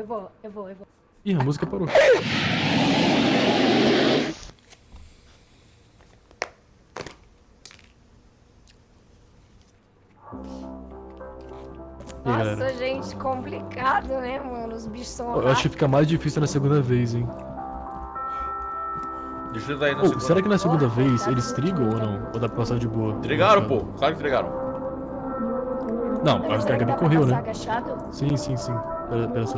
eu vou, eu vou, eu vou. Ih, a música parou. Nossa, é. gente, complicado, né, mano? Os bichos são Eu acho que fica mais difícil na segunda vez, hein? Deixa eu na oh, segunda. será que na segunda oh, vez tá eles trigam ou não? Ou dá pra passar de boa? Trigaram, pô. Claro que entregaram. Não, acho que a Gabi correu, né? agachado? Sim, sim, sim. Pera, pera só